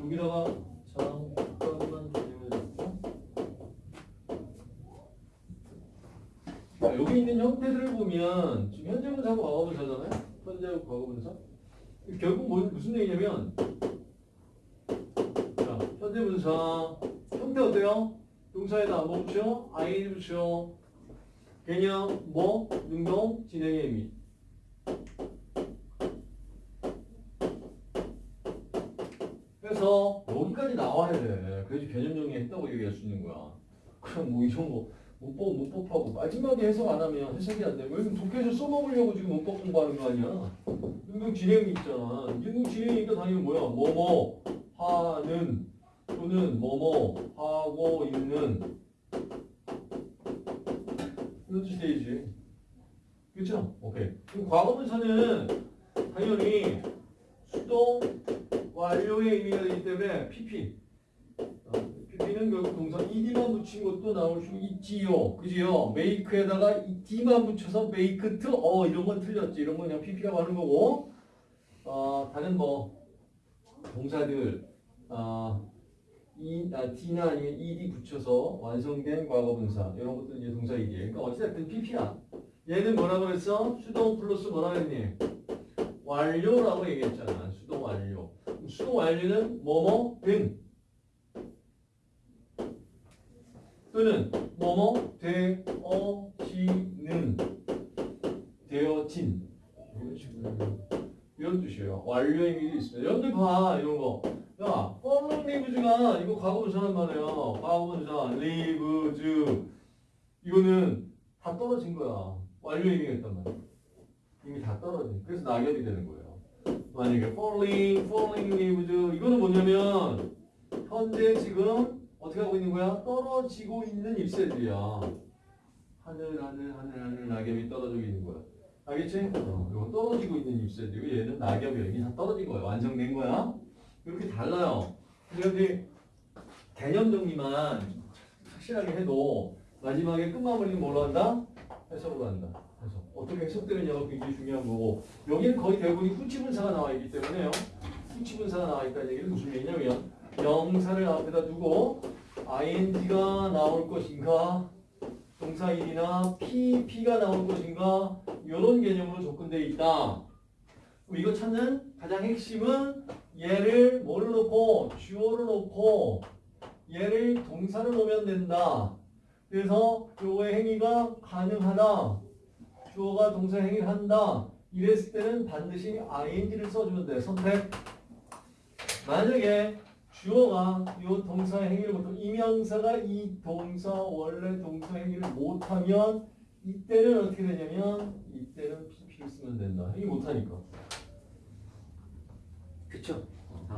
여기다가 잠깐만 기다려주고 자, 여기 있는 형태들을 보면 지금 현재 분사하고 과거 분사잖아요. 현재하고 과거 분사. 결국 뭐, 무슨 얘기냐면 자, 현재 분사 형태 어때요? 동사에다 뭐 붙여? ing 붙여. 개념 뭐? 능동 진행의 의미. 그래서 여기까지 나와야 돼. 그래야지 개념 정리했다고 얘기할 수 있는 거야. 그럼 뭐 이런 거 문법 문법하고 마지막에 해석 안 하면 해석이 안 되고 여기 독해서 써먹으려고 지금 문법 공부하는 거 아니야. 능동 진행이 있잖아. 능동 진행이니까 당연히 뭐야? 뭐뭐 하는 또는 뭐뭐 하고 있는 이런 뜻이 되지. 그렇죠? 오케이. 그럼 과거분사는 당연히 수동 완료의 의미가 되기 때문에 PP. 어, PP는 결국 동사 ed만 붙인 것도 나올 수 있지요. 그지요? make에다가 ed만 붙여서 make to 어 이런 건 틀렸지. 이런 건 그냥 PP라고 하는 거고. 어, 다른 뭐 동사들 아, 이, 아, D나 아니면 ed 붙여서 완성된 과거분사 이런 것들 이제 동사 얘기해. 그러니까 어찌됐든 PP야. 얘는 뭐라고 그랬어? 수동 플러스 뭐라 그랬니? 완료라고 얘기했잖아. 수동 완료. 완료는 뭐뭐 된 또는 뭐뭐 되어지는 되어진 이런 식으로 이런 뜻이에요. 완료의 의미도 있습니다. 여러분들 봐 이런 거. 야, fallen leaves가 이거 과거분사란 말이에요. 과거분사 leaves 이거는 다 떨어진 거야. 완료 의미가 있단 말이야. 이미 다 떨어진. 그래서 낙엽이 되는 거예요. 만약에 falling, falling leaves 이거는 뭐냐면 현재 지금 어떻게 하고 있는 거야? 떨어지고 있는 잎새들이야. 하늘, 하늘, 하늘, 하늘 낙엽이 떨어지고 있는 거야. 알겠지? 어, 이거 떨어지고 있는 잎새들이고 얘는 낙엽이야. 이게 다 떨어진 거야. 완성된 거야. 이렇게 달라요. 근데 개념 정리만 확실하게 해도 마지막에 끝마무리는 뭘로 한다? 해석으로 한다. 해석. 어떻게 해석되느냐가 굉장히 중요한 거고 여기는 거의 대부분이 후치분사가 나와 있기 때문에요. 후치분사가 나와 있다는 얘기는 무슨 얘기냐면 명사를 앞에다 두고 ing가 나올 것인가 동사 1이나 pp가 나올 것인가 이런 개념으로 접근되어 있다. 이거 찾는 가장 핵심은 얘를 뭐를 놓고 주어를 놓고 얘를 동사를 놓으면 된다. 그래서 요거의 행위가 가능하다. 주어가 동사 행위를 한다. 이랬을 때는 반드시 ing를 써주면 돼. 선택. 만약에 주어가 요 동사 행위를 못하면 이명사가 이 동사 원래 동사 행위를 못하면 이때는 어떻게 되냐면 이때는 pp를 쓰면 된다. 행위 못하니까. 그쵸?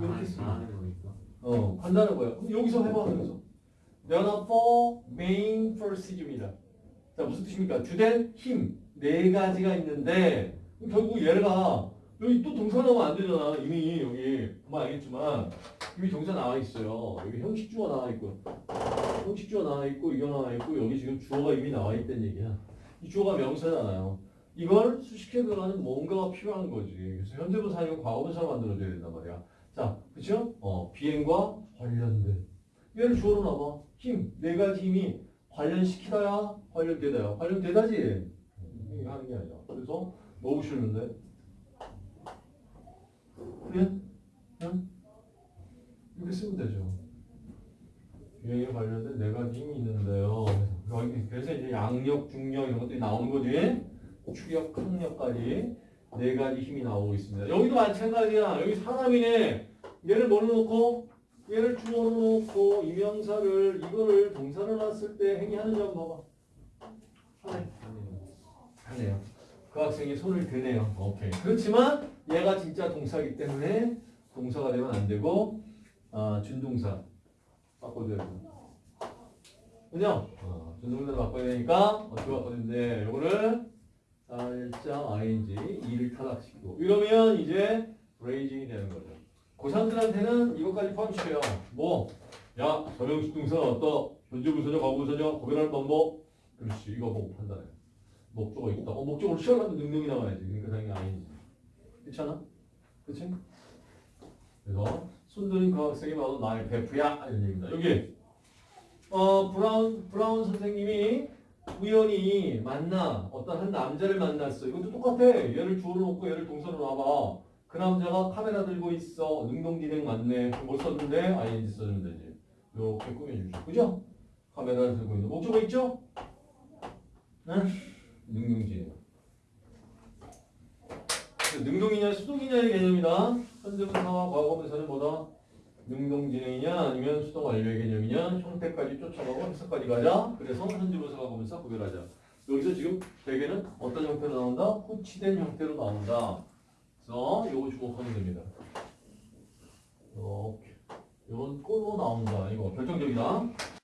이렇게 쓰면 다 하는 거니까. 어, 한다는 거예요. 그럼 여기서 해봐, 여기서. Four main forces입니다. 자, 무슨 뜻입니까? 주된 힘, 네 가지가 있는데, 결국 얘가, 여기 또 동사 나오면 안 되잖아. 이미 여기, 보면 알겠지만, 이미 동사 나와 있어요. 여기 형식 주어 나와 있고, 형식 주어 나와 있고, 이거 나와 있고, 여기 지금 주어가 이미 나와 있다는 얘기야. 이 주어가 명사잖아요. 이걸 수식해 들어가는 뭔가가 필요한 거지. 그래서 현재분사 아니고 과거분사로 만들어줘야 된단 말이야. 자, 그쵸? 어, 비행과 관련된. 얘를 주어로 놔봐. 힘, 네 가지 힘이 관련시키다야, 관련되다야. 관련되다지. 하는 게 아니야. 그래서 넣으시는데. 그래? 응? 이렇게 쓰면 되죠. 비행에 관련된 네 가지 힘이 있는데요. 그래서 이제 양력, 중력 이런 것들이 나오는 거지. 추력, 항력까지 네 가지 힘이 나오고 있습니다. 여기도 마찬가지야. 여기 사람이네. 얘를 뭘로 놓고 얘를 주어로 놓고 이명사를 이거를 동사를 놨을 때 행위하는 점 봐봐. 하네요. 그 학생이 손을 드네요. 오케이. 그렇지만 얘가 진짜 동사이기 때문에 동사가 되면 안 되고 아, 준동사 바꿔줘야 돼. 그죠? 어, 준동사를 바꿔야 되니까 어떻게 바꿔야 돼? 요거를 살짝 ing 이를 타락시키고 이러면 이제 브레이징이 되는 거죠. 고3들한테는 이것까지 포함시켜요. 뭐? 야, 서명식 동사 어떠? 현재 분사냐, 과거 분사냐, 구별하는 방법. 그렇지, 이거 보고 판단해. 목적어 있다. 어, 목적어로 시작하면 능력이 나와야지. 그러니까 당연히 아니지. 그렇잖아? 그렇지? 그래서 손들인 그 학생이 바로 나의 베프야 이런 얘기입니다. 여기 어 브라운 브라운 선생님이 우연히 만나 어떤 한 남자를 만났어. 이것도 똑같아. 얘를 주어로 놓고 얘를 동사로 놔봐. 그 남자가 카메라 들고 있어. 능동진행 맞네. 못 썼는데 ing 써주면 되지. 이렇게 꾸며주죠. 그죠? 카메라를 들고 있는 목적어 있죠? 네? 능동진행. 능동이냐 수동이냐의 개념이다. 현재분사와 과거분사는 뭐다? 능동진행이냐 아니면 수동 완료의 개념이냐 형태까지 쫓아가고 해석까지 가자. 그래서 현재분사 과거분사 구별하자. 여기서 지금 대개는 어떤 형태로 나온다? 후치된 형태로 나온다. 그래서 이거 주목하면 됩니다. 이렇게. 이건 꼴로 나온다. 이거 결정적이다.